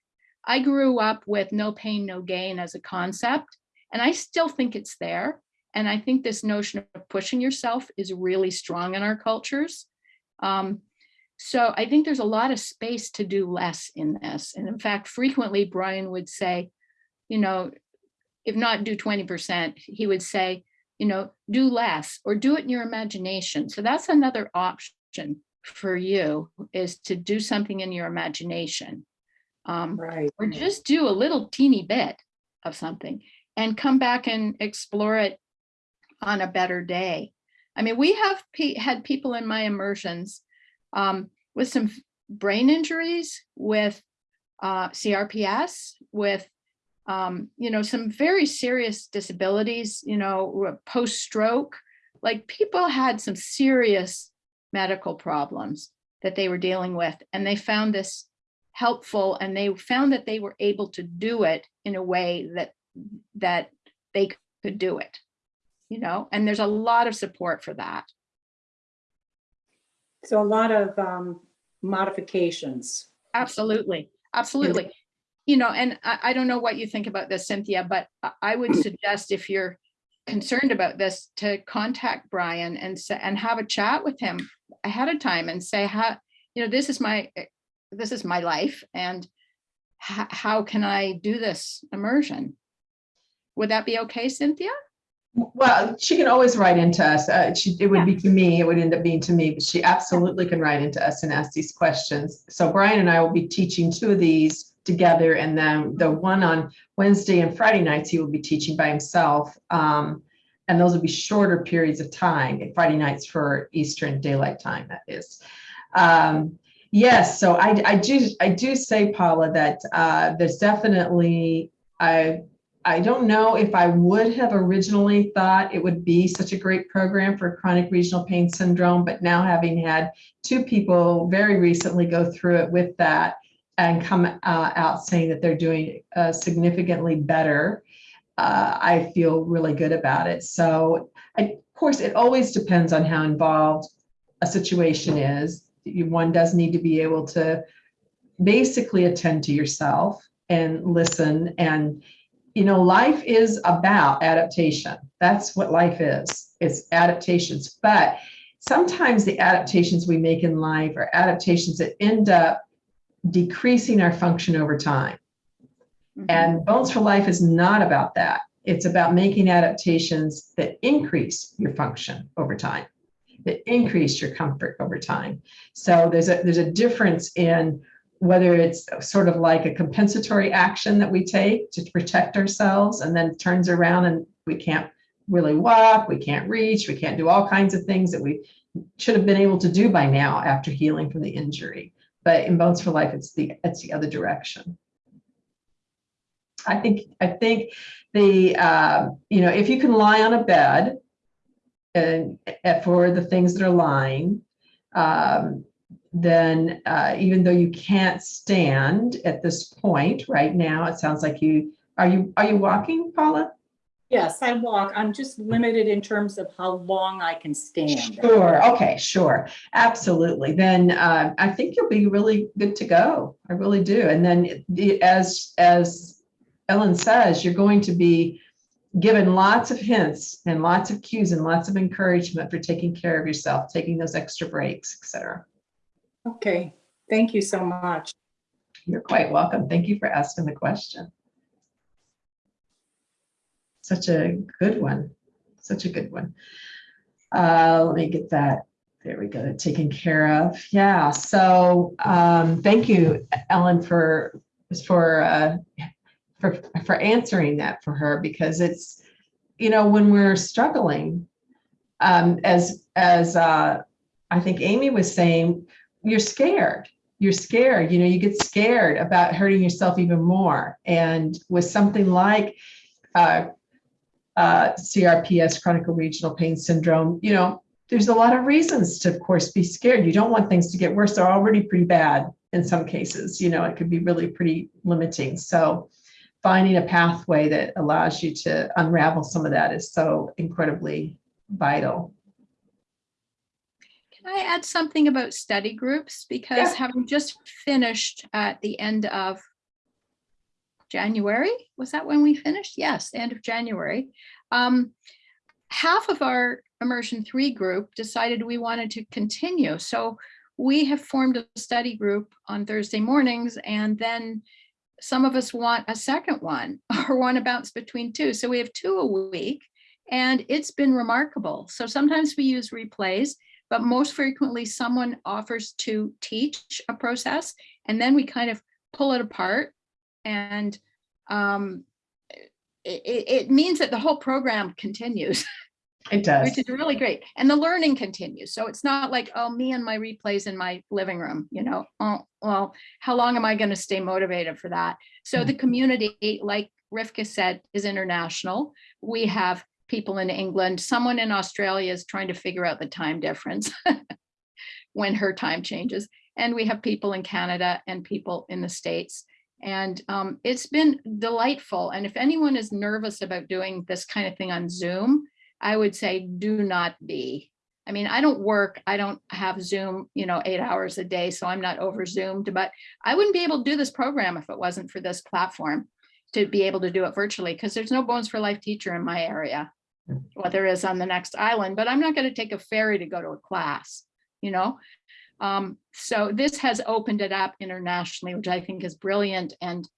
I grew up with no pain, no gain as a concept, and I still think it's there. And I think this notion of pushing yourself is really strong in our cultures. Um, so I think there's a lot of space to do less in this. And in fact, frequently Brian would say, you know, if not do 20%, he would say, you know, do less or do it in your imagination. So that's another option for you is to do something in your imagination. Um, Right. or just do a little teeny bit of something and come back and explore it on a better day. I mean, we have pe- had people in my immersions um, with some brain injuries, with uh, CRPS, with um, you know some very serious disabilities. You know, post stroke. Like people had some serious medical problems that they were dealing with, and they found this helpful, and they found that they were able to do it in a way that that they could do it you know, and there's a lot of support for that. So a lot of um, modifications. Absolutely, absolutely. You know, and I, I don't know what you think about this, Cynthia, but I- would suggest if you're concerned about this, to contact Brian and say, and have a chat with him ahead of time and say, how, you know, this is my, this is my life and how can I do this immersion? Would that be okay, Cynthia? Well, she can always write into us. Uh, she, it would be to me, it would end up being to me, but she absolutely can write into us and ask these questions. So Brian and I will be teaching two of these together and then the one on Wednesday and Friday nights, he will be teaching by himself. Um, and those will be shorter periods of time, Friday nights for Eastern Daylight Time, that is. Um, yes, so I, I do, I do say, Paula, that uh, there's definitely, I I don't know if I would have originally thought it would be such a great program for chronic regional pain syndrome, but now having had two people very recently go through it with that and come uh, out saying that they're doing uh, significantly better, uh, I feel really good about it. So, I, of course, it always depends on how involved a situation is. One does need to be able to basically attend to yourself and listen and you know life is about adaptation. That's what life is. It's adaptations. But sometimes the adaptations we make in life are adaptations that end up decreasing our function over time. Mhm. and bones for life is not about that. It's about making adaptations that increase your function over time that increase your comfort over time. So there's a there's a difference in whether it's sort of like a compensatory action that we take to protect ourselves and then turns around and we can't really walk, we can't reach, we can't do all kinds of things that we should have been able to do by now after healing from the injury. But in Bones for Life, it's the it's the other direction. I think I think the uh, you know if you can lie on a bed and uh, for the things that are lying, um, then uh, even though you can't stand at this point right now, it sounds like you are you are you walking, Paula? Yes, I walk. I'm just limited in terms of how long I can stand. Sure. Okay. Sure. Absolutely. Then uh, I think you'll be really good to go. I really do. And then as as Ellen says, you're going to be given lots of hints and lots of cues and lots of encouragement for taking care of yourself, taking those extra breaks, etc. Okay, thank you so much. You're quite welcome. Thank you for asking the question. Such a good one. Such a good one. Uh, let me get that. There we go. Taken care of. Yeah. So um, thank you, Ellen, for for uh, for for answering that for her because it's you know when we're struggling um, as as uh, I think Amy was saying, you're scared. You're scared. You know you get scared about hurting yourself even more. And with something like uh, uh, crps chronic regional pain syndrome you know there's a lot of reasons to of course be scared. You don't want things to get worse. They're already pretty bad in some cases. You know it could be really pretty limiting. So finding a pathway that allows you to unravel some of that is so incredibly vital I add something about study groups? Because Yeah. having just finished at the end of January, was that when we finished? Yes, end of January. Um, half of our immersion three group decided we wanted to continue. So we have formed a study group on Thursday mornings and then some of us want a second one or want to bounce between two. So we have two a week and it's been remarkable. So sometimes we use replays but most frequently someone offers to teach a process and then we kind of pull it apart and um, it, it- means that the whole program continues, it does which is really great. And the learning continues. So it's not like, oh, me and my replays in my living room, you know, oh, well, how long am I going to stay motivated for that? So the community, like Rivka said, is international. We have people in England, someone in Australia is trying to figure out the time difference when her time changes. And we have people in Canada and people in the States. And um, it's been delightful. And if anyone is nervous about doing this kind of thing on Zoom, I would say do not be. I mean, I don't work, I don't have Zoom, you know, eight hours a day, so I'm not over Zoomed, but I wouldn't be able to do this program if it wasn't for this platform to be able to do it virtually, because there's no Bones for Life teacher in my area. Well, there is on the next island, but I'm not going to take a ferry to go to a class, you know? Um, so this has opened it up internationally, which I think is brilliant and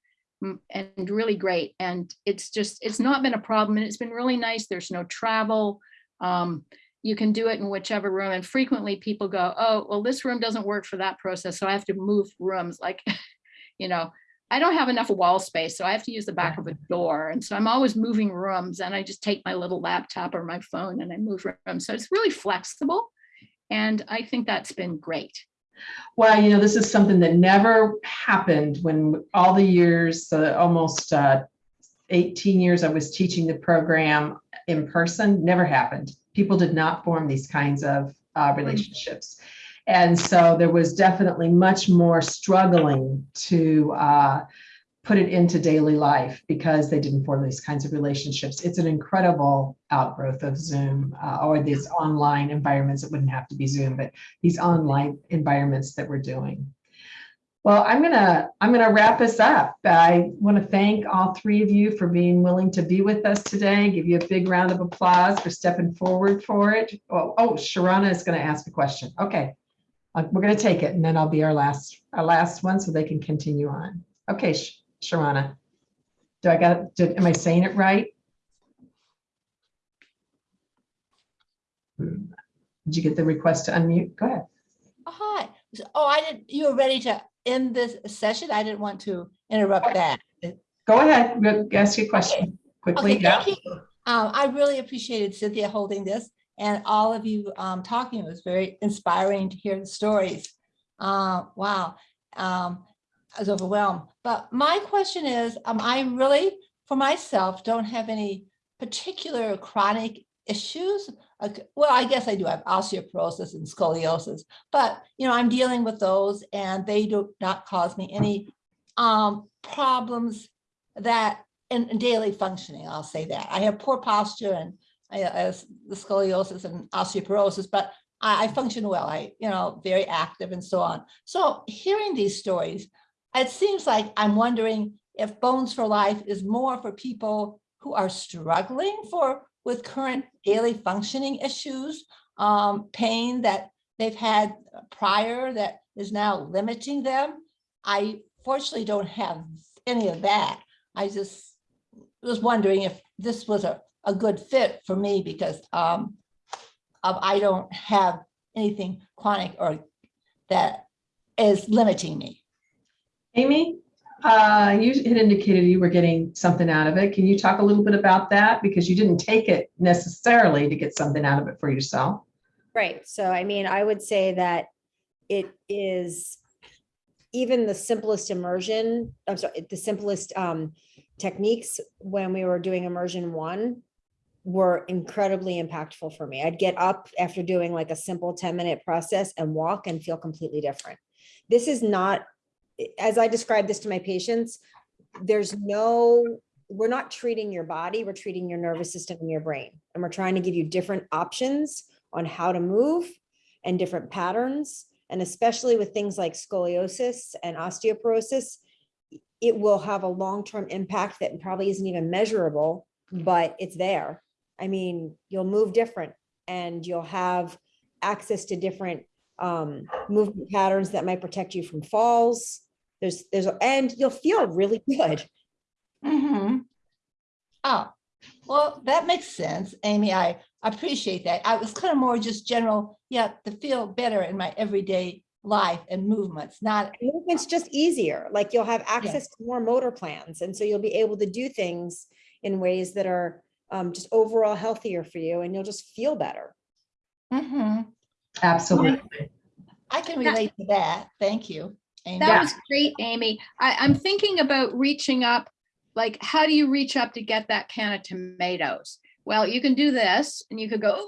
mm, and really great. And it's just, it's not been a problem and it's been really nice. There's no travel. Um, you can do it in whichever room. And frequently people go, oh, well, this room doesn't work for that process. So I have to move rooms like, you know, I don't have enough wall space, so I have to use the back of a door. And so I'm always moving rooms and I just take my little laptop or my phone and I move rooms. So it's really flexible. And I think that's been great. Well, you know, this is something that never happened when all the years, uh, almost uh, 18 years I was teaching the program in person, never happened. People did not form these kinds of uh, relationships. And so there was definitely much more struggling to uh, put it into daily life because they didn't form these kinds of relationships. It's an incredible outgrowth of Zoom uh, or these online environments. It wouldn't have to be Zoom, but these online environments that we're doing. Well, I'm gonna I'm gonna wrap us up. I want to thank all three of you for being willing to be with us today. Give you a big round of applause for stepping forward for it. Oh, oh Sharana is going to ask a question. Okay, we're going to take it, and then I'll be our last our last one, so they can continue on. Okay, Sh- Sharana, do I got? Did, am I saying it right? Did you get the request to unmute? Go ahead. Oh, Hi. Oh, I didn't, you were ready to end this session? I didn't want to interrupt that. Go ahead. Ask your question quickly. Okay, Yeah. thank you. Um, I really appreciated Cynthia holding this and all of you um, talking. It was very inspiring to hear the stories. Uh, wow. Um, I was overwhelmed. But my question is, um, I really, for myself, don't have any particular chronic issues. Well, I guess I do have osteoporosis and scoliosis, but you know, I'm dealing with those and they do not cause me any um, problems that in daily functioning, I'll say that. I have poor posture and Have the scoliosis and osteoporosis, but I, I function well. I, you know, very active and so on. So hearing these stories, it seems like I'm wondering if Bones for Life is more for people who are struggling for with current daily functioning issues, um, pain that they've had prior that is now limiting them. I fortunately don't have any of that. I just was wondering if this was a, a good fit for me because um, of I don't have anything chronic or that is limiting me. Amy, uh, you had indicated you were getting something out of it. Can you talk a little bit about that? Because you didn't take it necessarily to get something out of it for yourself. Right. So I mean, I would say that it is even the simplest immersion, I'm sorry, the simplest um, techniques when we were doing immersion one were incredibly impactful for me. I'd get up after doing like a simple 10 minute process and walk and feel completely different. This is not, as I describe this to my patients, there's no, we're not treating your body, we're treating your nervous system and your brain. And we're trying to give you different options on how to move and different patterns. And especially with things like scoliosis and osteoporosis, it will have a long-term impact that probably isn't even measurable, but it's there. I mean, you'll move different and you'll have access to different um, movement patterns that might protect you from falls. There's, there's, and you'll feel really good. Mhm. Oh, well, that makes sense, Amy. I appreciate that. I was kind of more just general, yeah, to feel better in my everyday life and movements, not, Movement's just easier, like you'll have access to more motor plans. And so you'll be able to do things in ways that are um, just overall healthier for you and you'll just feel better. Mhm. Absolutely. I can relate to that. Thank you. Amy. That was great, Amy. I, I'm thinking about reaching up, like, how do you reach up to get that can of tomatoes? Well, you can do this and you could go,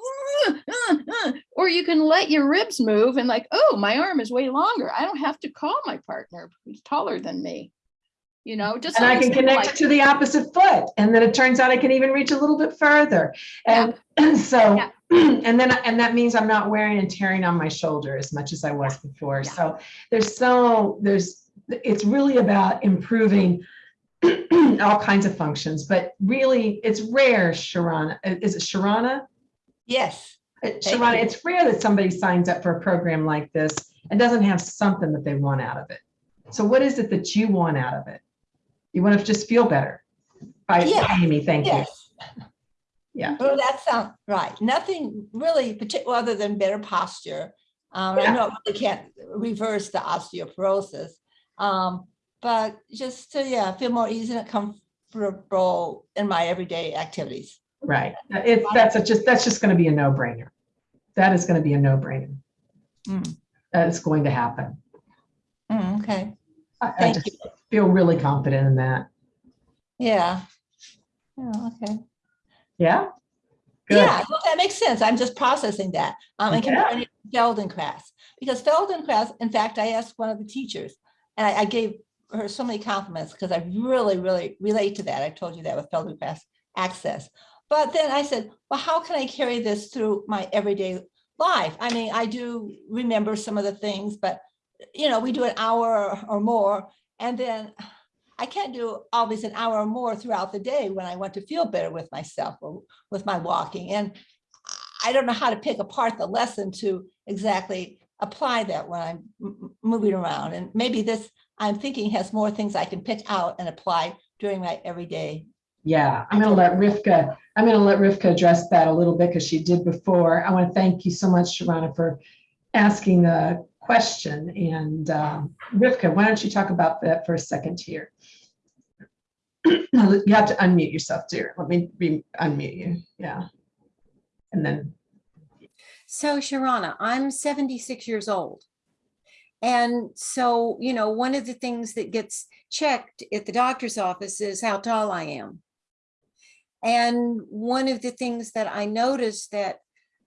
"Uh, uh, uh," or you can let your ribs move and like, oh, my arm is way longer. I don't have to call my partner who's taller than me. You know, just. And I can connect like- it to the opposite foot. And then it turns out I can even reach a little bit further. And so, Yeah. and then, and that means I'm not wearing and tearing on my shoulder as much as I was before. Yeah. So there's so, there's, it's really about improving all kinds of functions, but really it's rare, Sharana. Is it Sharana? Yes. Sharana, it's rare that somebody signs up for a program like this and doesn't have something that they want out of it. So what is it that you want out of it? You want to just feel better? By Yeah. Amy, thank you. Yeah. Well, that sounds right. Nothing really particular other than better posture. Um, I know I really can't reverse the osteoporosis. Um, but just to, yeah, feel more easy and comfortable in my everyday activities. Right. It's, that's a just, that's just going to be a no-brainer. That is going to be a no-brainer. Mm. That is going to happen. Mm, okay, I, I thank just you. feel really confident in that. Yeah. Yeah, okay. Yeah? Good. Yeah, well, that makes sense. I'm just processing that. Um, and Yeah. comparing it to Feldenkrais. Because Feldenkrais, in fact, I asked one of the teachers and I, I gave her so many compliments because I really, really relate to that. I told you that with Feldenkrais access. But then I said, well, how can I carry this through my everyday life? I mean, I do remember some of the things, but you know, we do an hour or- or more and then I can't do always an hour or more throughout the day when I want to feel better with myself or with my walking. And I don't know how to pick apart the lesson to exactly apply that when I'm moving around. And maybe this, I'm thinking has more things I can pick out and apply during my everyday. Yeah, I'm gonna let Rivka, I'm gonna let Rivka address that a little bit because she did before. I want to thank you so much, Sharana, for asking the question. And um, Rivka, why don't you talk about that for a second here? You have to unmute yourself, dear. Let me re- unmute you. Yeah. And then, So Sharana, I'm 76 years old. And so, you know, one of the things that gets checked at the doctor's office is how tall I am. And one of the things that I noticed that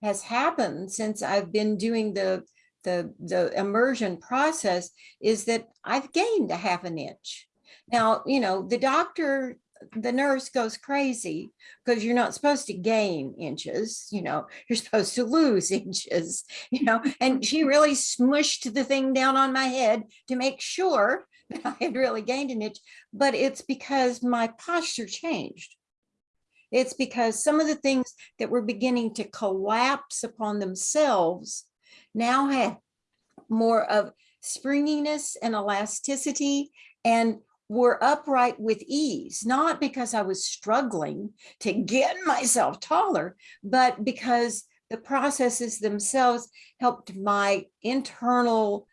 has happened since I've been doing the the the immersion process is that I've gained a half an inch. Now, you know, the doctor, the nurse goes crazy because you're not supposed to gain inches, you know, you're supposed to lose inches, you know, and she really smushed the thing down on my head to make sure that I had really gained an inch, but it's because my posture changed. It's because some of the things that were beginning to collapse upon themselves now have more of springiness and elasticity and were upright with ease, not because I was struggling to get myself taller, but because the processes themselves helped my internal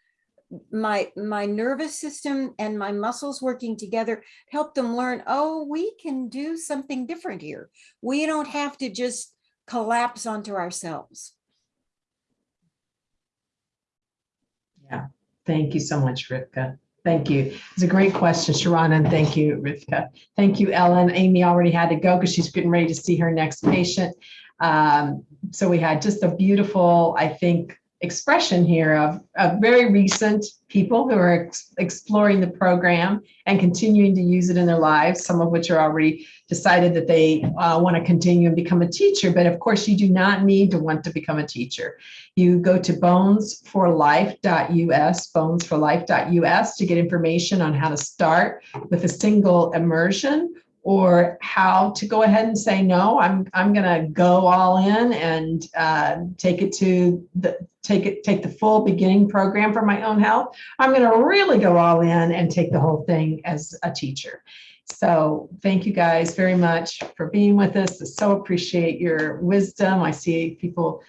my my nervous system and my muscles working together help them learn oh we can do something different here. We don't have to just collapse onto ourselves yeah, thank you so much, Rivka. Thank you. It's a great question, Sharana, and thank you, Rivka. Thank you, Ellen. Amy already had to go because she's getting ready to see her next patient. Um, so we had just a beautiful, I think, expression here of, of very recent people who are ex- exploring the program and continuing to use it in their lives, some of which are already decided that they uh, want to continue and become a teacher. But of course, you do not need to want to become a teacher. You go to bonesforlife.us, bonesforlife.us to get information on how to start with a single immersion or how to go ahead and say, no, I'm, I'm going to go all in and uh, take it to the, take it, take the full beginning program for my own health. I'm going to really go all in and take the whole thing as a teacher. So thank you guys very much for being with us. I so appreciate your wisdom. I see people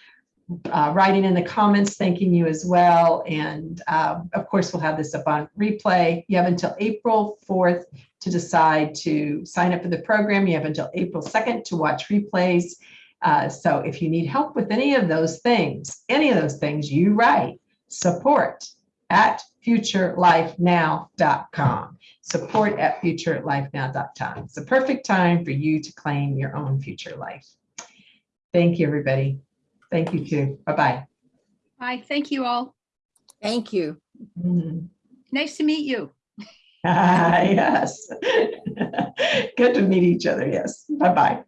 uh, writing in the comments, thanking you as well. And uh, of course, we'll have this up on replay. You have until April 4th to decide to sign up for the program. You have until April 2nd to watch replays. Uh, so if you need help with any of those things, any of those things, you write support at futurelifenow.com. Support at futurelifenow.com. It's the perfect time for you to claim your own future life. Thank you, everybody. Thank you too. Bye-bye. Hi, thank you all. thank you Mhm. Nice to meet you. Yes. Good to meet each other. Yes. Bye-bye.